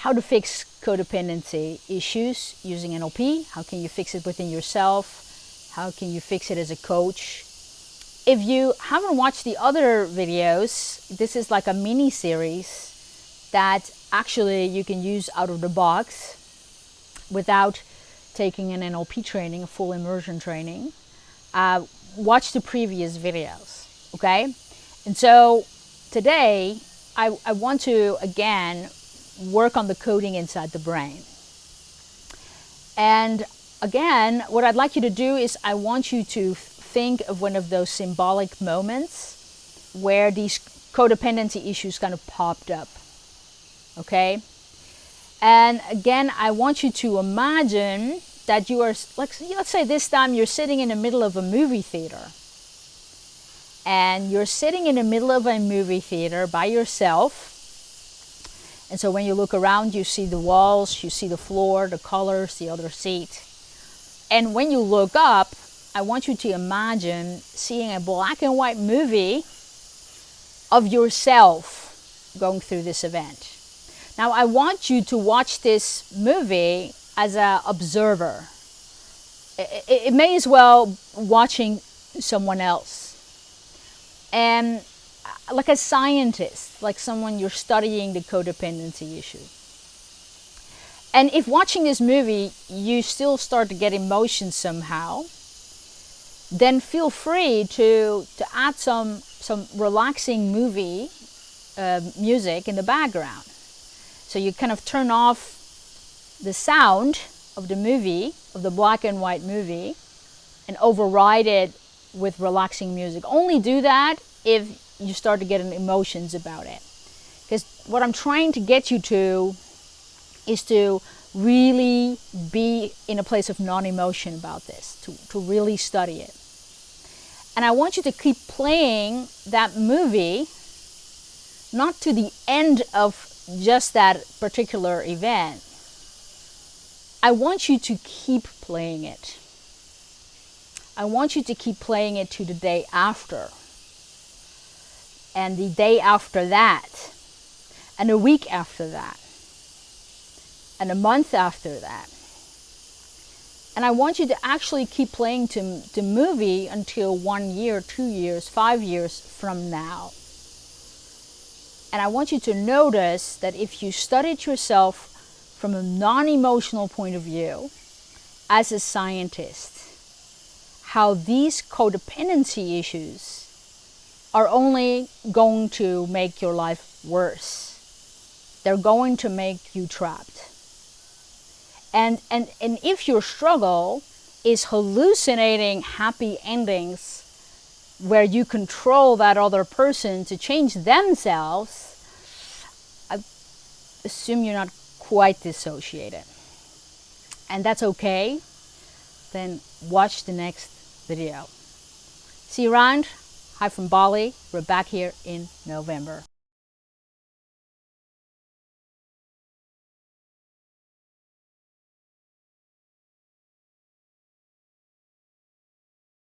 how to fix codependency issues using NLP. How can you fix it within yourself? How can you fix it as a coach? If you haven't watched the other videos, this is like a mini series that actually you can use out of the box without taking an NLP training, a full immersion training. Uh, watch the previous videos, okay? And so today I, I want to, again, work on the coding inside the brain. And again, what I'd like you to do is I want you to think of one of those symbolic moments where these codependency issues kind of popped up. Okay? And again, I want you to imagine that you are, like, let's say this time you're sitting in the middle of a movie theater. And you're sitting in the middle of a movie theater by yourself. And so when you look around, you see the walls, you see the floor, the colors, the other seat. And when you look up, I want you to imagine seeing a black and white movie of yourself going through this event. Now I want you to watch this movie as an observer. It, it may as well watching someone else. And like a scientist, like someone you're studying the codependency issue. And if watching this movie, you still start to get emotions somehow, then feel free to, to add some, some relaxing movie uh, music in the background. So you kind of turn off the sound of the movie, of the black and white movie, and override it with relaxing music. Only do that if you start to get emotions about it. Because what I'm trying to get you to is to really be in a place of non-emotion about this, to, to really study it. And I want you to keep playing that movie, not to the end of just that particular event. I want you to keep playing it. I want you to keep playing it to the day after. And the day after that. And a week after that. And a month after that. And I want you to actually keep playing to the movie until one year, two years, five years from now. And I want you to notice that if you study it yourself from a non-emotional point of view, as a scientist, how these codependency issues are only going to make your life worse. They're going to make you trapped. And, and, and if your struggle is hallucinating happy endings where you control that other person to change themselves, I assume you're not quite dissociated. And that's okay. Then watch the next video. See you around. Hi from Bali. We're back here in November.